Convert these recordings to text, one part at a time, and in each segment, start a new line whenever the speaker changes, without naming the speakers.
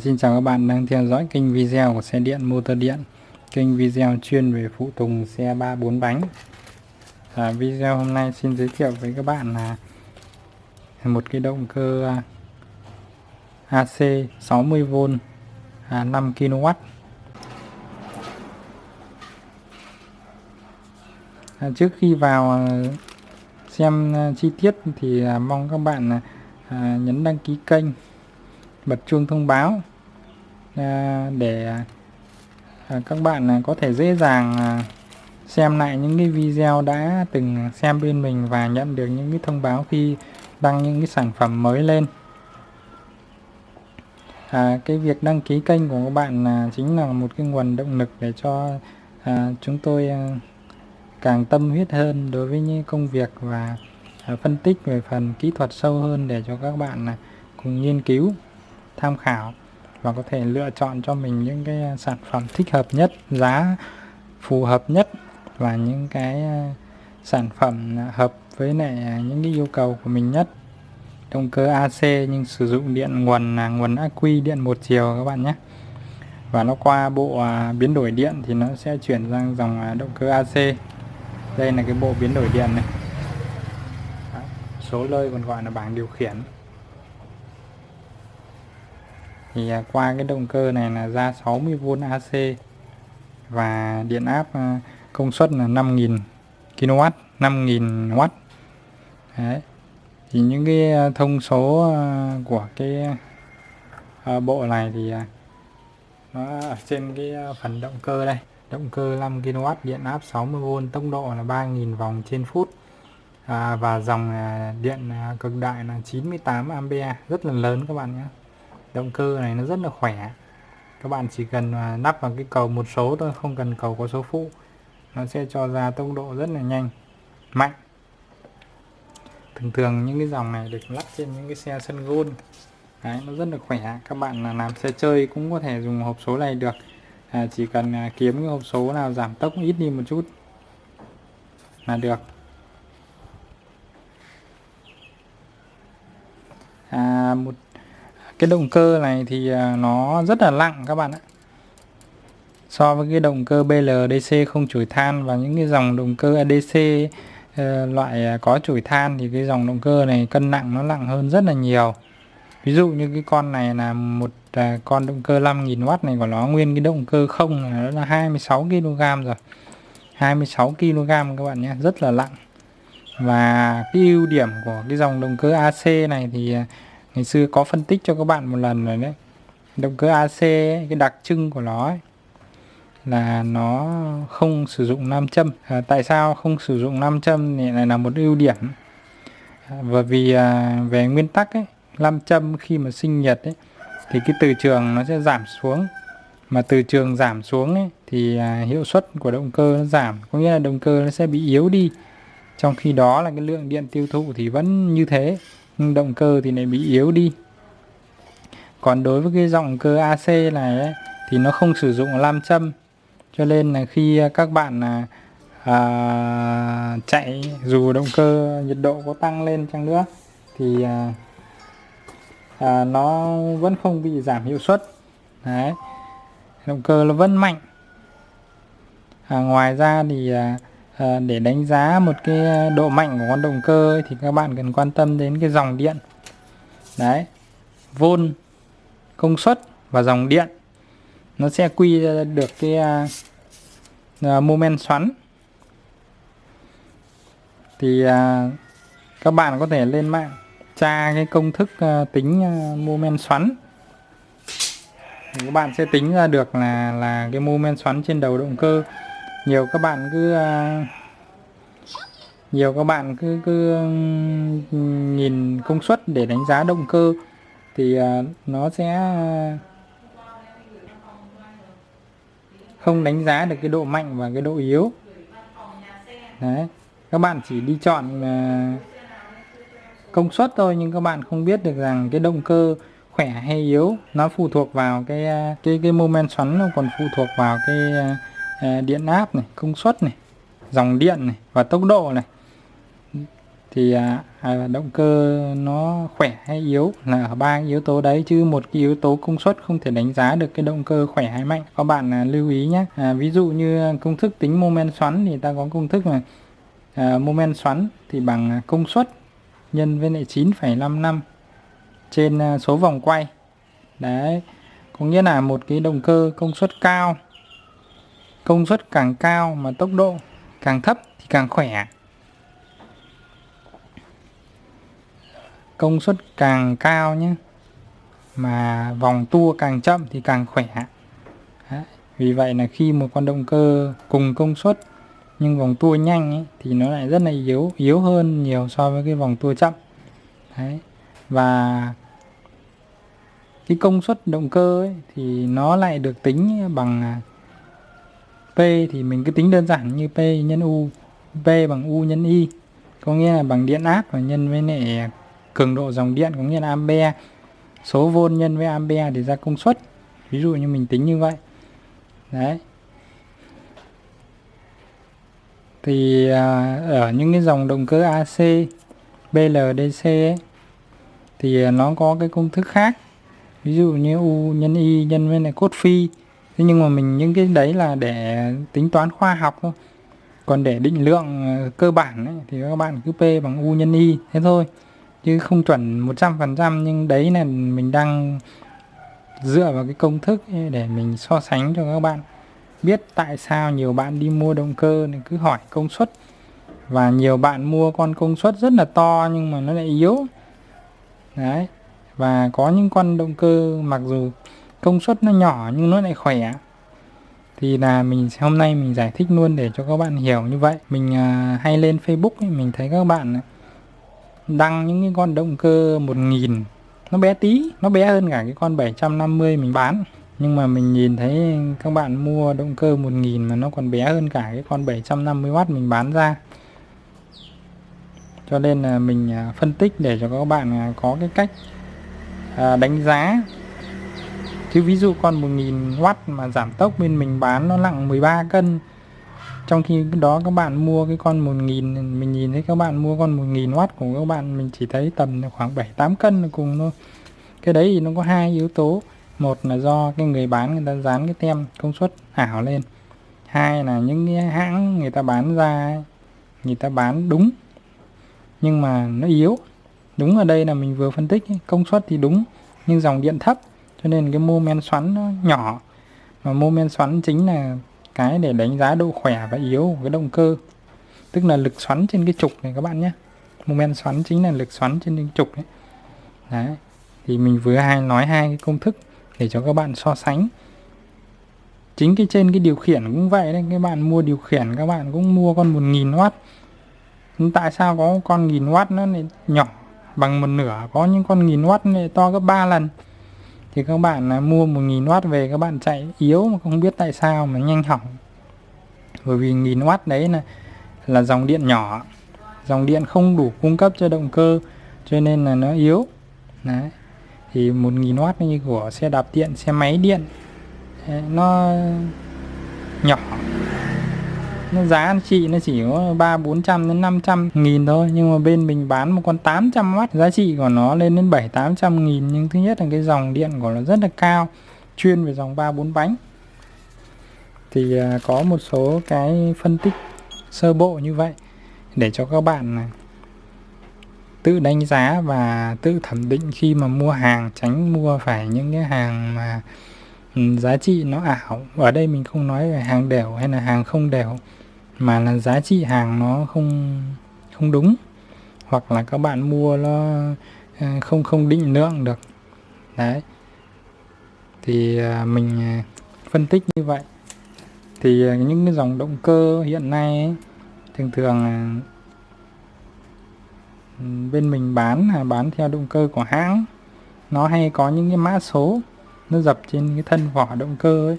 Xin chào các bạn đang theo dõi kênh video của xe điện motor điện kênh video chuyên về phụ tùng xe 3 4 bánh. À, video hôm nay xin giới thiệu với các bạn là một cái động cơ AC 60V à, 5 à, kW à, trước khi vào à, xem à, chi tiết thì mong các bạn nhấn đăng ký kênh bật chuông thông báo à, để à, các bạn à, có thể dễ dàng xem lại những cái video đã từng xem bên mình và nhận được những cái thông báo khi đăng những cái sản phẩm mới lên. À, cái việc đăng ký kênh của các bạn là chính là một cái nguồn động lực để cho à, chúng tôi à, càng tâm huyết hơn đối với những công việc và à, phân tích về phần kỹ thuật sâu hơn để cho các bạn à, cùng nghiên cứu tham khảo và có thể lựa chọn cho mình những cái sản phẩm thích hợp nhất, giá phù hợp nhất và những cái ờ, sản phẩm hợp với lại những cái yêu cầu của mình nhất. Động cơ AC nhưng sử dụng điện nguồn là nguồn ắc quy điện một chiều các bạn nhé. Và nó qua bộ à, biến đổi điện thì nó sẽ chuyển sang dòng à, động cơ AC đây là cái bộ biến đổi điện này. Số lơi còn gọi là bảng điều khiển thì à, qua cái động cơ này là ra 60V AC và điện áp à, công suất là 5000 kW 5000W Đấy. thì những cái à, thông số của cái bộ này thì nó ở trên cái phần động cơ đây. Động cơ 5 kW điện áp 60V tốc độ là 3000 vòng trên phút. À, và dòng điện cực đại là 98 A. Rất là lớn các bạn nhé động cơ này nó rất là khỏe. Các bạn chỉ cần à, lắp vào cái cầu một số thôi không cần cầu có số phụ. Nó sẽ cho ra tốc độ rất là nhanh mạnh. Thường thường những cái dòng này được lắp trên những cái xe sân gôn. Đấy, nó rất là khỏe. Các bạn là làm xe chơi cũng có thể dùng hộp số này được. À, chỉ cần à, kiếm cái hộp số nào giảm tốc ít đi một chút là được. À, một cái động cơ này thì à, nó rất là lặng các bạn ạ. So với cái động cơ BLDC không chổi than và những cái dòng động cơ ADC ờ, loại à, có chổi than thì cái dòng động cơ này cân nặng nó nặng hơn rất là nhiều. Ví dụ như cái con này là một à, con động cơ 5000W này của nó nguyên cái động cơ không là nó là 26 kg rồi. 26 kg các bạn nhé, rất là nặng và cái ưu điểm của cái dòng động cơ AC này thì ngày xưa có phân tích cho các bạn một lần rồi đấy. Động cơ AC ấy, cái đặc trưng của nó ấy, là nó không sử dụng nam châm. À, tại sao không sử dụng nam châm thì này là một ưu điểm? À, bởi vì à, về nguyên tắc ấy nam châm khi mà sinh nhiệt ấy thì cái từ trường nó sẽ giảm xuống. Mà từ trường giảm xuống ấy, thì à, hiệu suất của động cơ nó giảm. Có nghĩa là động cơ nó sẽ bị yếu đi. Trong khi đó là cái lượng điện tiêu thụ thì vẫn như thế nhưng động cơ thì lại bị yếu đi. Còn đối với cái dòng cơ AC này ấy, thì nó không sử dụng lam châm. Cho nên là khi các bạn à, à, chạy dù động cơ nhiệt độ có tăng lên chăng nữa thì à, à, nó vẫn không bị giảm hiệu suất. Đấy. Động cơ nó vẫn mạnh. À, ngoài ra thì à, à, để đánh giá một cái ờ, độ mạnh của con động cơ ấy, thì các bạn cần quan tâm đến cái dòng điện. Đấy vôn công suất và dòng điện. Nó sẽ quy được cái uh, moment xoắn. Thì uh, các bạn có thể lên mạng tra cái công thức uh, tính uh, moment xoắn. Thì các bạn sẽ tính ra được là là cái moment xoắn trên đầu động cơ nhiều các bạn cứ à, nhiều các bạn cứ cứ ừ, nhìn công suất để đánh giá động cơ thì à, nó sẽ à, không đánh giá được cái độ mạnh và cái độ yếu. Đấy, các bạn chỉ đi chọn công suất thôi nhưng các bạn không biết được rằng cái động cơ khỏe hay yếu nó phụ thuộc vào cái cái cái moment xoắn nó còn phụ thuộc vào cái Ờ, điện áp này công suất này dòng điện này và tốc độ này. Thì à, à động cơ nó khỏe hay yếu là ở ba yếu tố đấy chứ một cái yếu tố công suất không thể đánh giá được cái động cơ khỏe hay mạnh. Các bạn à, lưu ý nhé. À, ví dụ như công thức tính mô men xoắn thì ta có công thức là à, mô men xoắn thì bằng à, công suất nhân với lại 9,55 trên à, số vòng quay. Đấy có nghĩa là một cái động cơ công suất cao công suất càng cao mà tốc độ càng thấp thì càng khỏe công suất càng cao nhé mà vòng tua càng chậm thì càng khỏe Đấy. vì vậy là khi một con động cơ cùng công suất nhưng vòng tua nhanh ấy, thì nó lại rất là yếu yếu hơn nhiều so với cái vòng tua chậm Đấy. và cái công suất động cơ ấy, thì nó lại được tính bằng P thì mình cứ tính đơn giản như P nhân U P bằng U nhân Y có nghĩa là bằng điện áp và nhân với lại cường độ dòng điện có nghĩa là ampere. Số vôn nhân với ampere để ra công suất ví dụ như mình tính như vậy. Đấy. Thì à, ở những cái dòng động cơ AC BLDC ấy, thì à, nó có cái công thức khác. Ví dụ như U nhân Y nhân với lại cốt phi thế nhưng mà mình những cái đấy là để tính toán khoa học thôi. Còn để định lượng ờ, cơ bản ấy, thì các bạn cứ P bằng U nhân Y thế thôi. Chứ không chuẩn 100% nhưng đấy là mình đang dựa vào cái công thức để mình so sánh cho các bạn. Biết tại sao nhiều bạn đi mua động cơ thì cứ hỏi công suất. Và nhiều bạn mua con công suất rất là to nhưng mà nó lại yếu. Đấy. Và có những con động cơ mặc dù công suất nó nhỏ nhưng nó lại khỏe. Thì là mình hôm nay mình giải thích luôn để cho các bạn hiểu như vậy. Mình à, hay lên Facebook ấy, mình thấy các bạn à, đăng những cái con động cơ 1000 nó bé tí nó bé hơn cả cái con 750 mình bán. Nhưng mà mình nhìn thấy các bạn mua động cơ 1000 mà nó còn bé hơn cả cái con 750W mình bán ra. Cho nên là mình à, phân tích để cho các bạn à, có cái cách đánh giá thế ví dụ con 1000W mà giảm tốc bên mình bán nó nặng 13 cân. Trong khi đó các bạn mua cái con 1000 mình nhìn thấy các bạn mua con 1000W của các bạn, mình chỉ thấy tầm khoảng 7 8 cân là cùng thôi. Cái đấy thì nó có hai yếu tố. Một là do cái người bán người ta dán cái tem công suất ảo lên. Hai là những cái hãng người ta bán ra người ta bán đúng. Nhưng mà nó yếu. Đúng ở đây là mình vừa phân tích công suất thì đúng, nhưng dòng điện thấp cho nên cái mô men xoắn nó nhỏ. Mà mô men xoắn chính là cái để đánh giá độ khỏe và yếu của cái động cơ. Tức là lực xoắn trên cái trục này các bạn nhé. Mô men xoắn chính là lực xoắn trên cái trục đấy. đấy. Thì mình vừa hai nói hai cái công thức để cho các bạn so sánh. Chính cái trên cái điều khiển cũng vậy đấy. Các bạn mua điều khiển, các bạn cũng mua con 1000W tại sao có con 1000W nó lại nhỏ bằng một nửa? Có những con 1000W này to gấp 3 lần thì các bạn à, mua mua 1000W về, các bạn chạy yếu mà không biết tại sao mà nhanh hỏng. Bởi vì 1000W đấy là là dòng điện nhỏ, dòng điện không đủ cung cấp cho động cơ, cho nên là nó yếu. Đấy. Thì 1000W như của xe đạp điện, xe máy điện nó nhỏ nó giá anh chị nó chỉ có ba, bốn trăm đến 500 nghìn thôi. Nhưng mà bên mình bán một con 800W giá trị của nó lên đến 7 800 nghìn. Nhưng thứ nhất là cái dòng điện của nó rất là cao, chuyên về dòng 3 4 bánh. Thì à, có một số cái phân tích sơ bộ như vậy để cho các bạn à, tự đánh giá và tự thẩm định khi mà mua hàng, tránh mua phải những cái hàng mà ừ, giá trị nó ảo. Ở đây mình không nói về hàng đều hay là hàng không đều mà là giá trị hàng nó không không đúng. Hoặc là các bạn mua nó ờ, không không định lượng được. Đấy. Thì ờ, mình ờ, phân tích như vậy. Thì những cái dòng động cơ hiện nay ấy, thường thường bên mình bán là bán theo động cơ của hãng. Nó hay có những cái mã số nó dập trên cái thân vỏ động cơ ấy.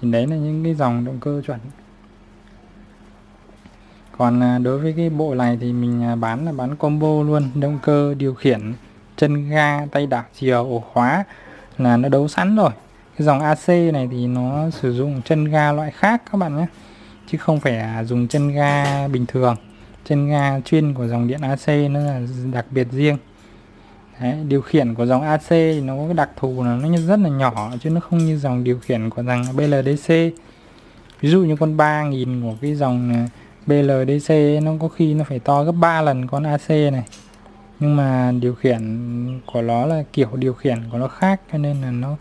Thì đấy là những cái dòng động cơ chuẩn còn à, đối với cái bộ này thì mình à, bán là bán combo luôn động cơ điều khiển chân ga tay đảo chiều ổ khóa là nó đấu sẵn rồi. Cái dòng AC này thì nó sử dụng chân ga loại khác các bạn nhé chứ không phải dùng chân ga bình thường. Chân ga chuyên của dòng điện AC nó là đặc biệt riêng. Đấy, điều khiển của dòng AC thì nó có cái đặc thù là nó rất là nhỏ chứ nó không như dòng điều khiển của dòng BLDC ví dụ như con 3000 của cái dòng à, BLDC nó có khi nó phải to gấp 3 lần con AC này. Nhưng mà điều khiển của nó là kiểu điều khiển của nó khác cho nên là nó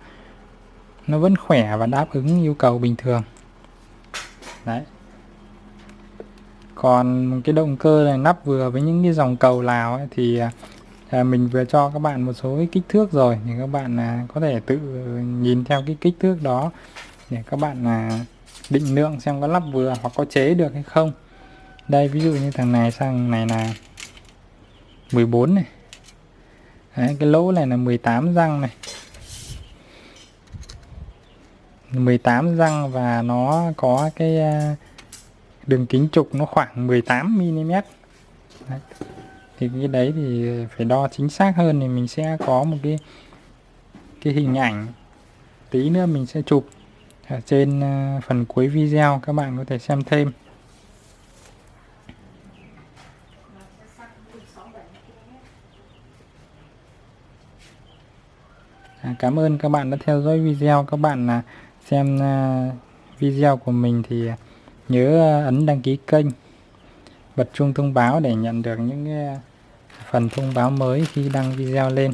nó vẫn khỏe và đáp ứng yêu cầu bình thường. Đấy. Còn cái động cơ này nắp vừa với những cái dòng cầu lào ấy, thì à, à, mình vừa cho các bạn một số cái kích thước rồi thì các bạn à, có thể tự nhìn theo cái kích thước đó để các bạn à, định lượng xem có lắp vừa hoặc có chế được hay không đây ví dụ như thằng này sang này là 14 này. Đấy, cái lỗ này là 18 răng này. 18 răng và nó có cái à, đường kính trục nó khoảng 18 mm đấy. thì cái đấy thì phải đo chính xác hơn thì mình sẽ có một cái cái hình ảnh tí nữa mình sẽ chụp ở trên à, phần cuối video các bạn có thể xem thêm. À, cảm ơn các bạn đã theo dõi video. Các bạn là xem à, video của mình thì nhớ à, ấn đăng ký kênh bật chuông thông báo để nhận được những à, phần thông báo mới khi đăng video lên.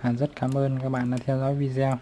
À, rất cảm ơn các bạn đã theo dõi video.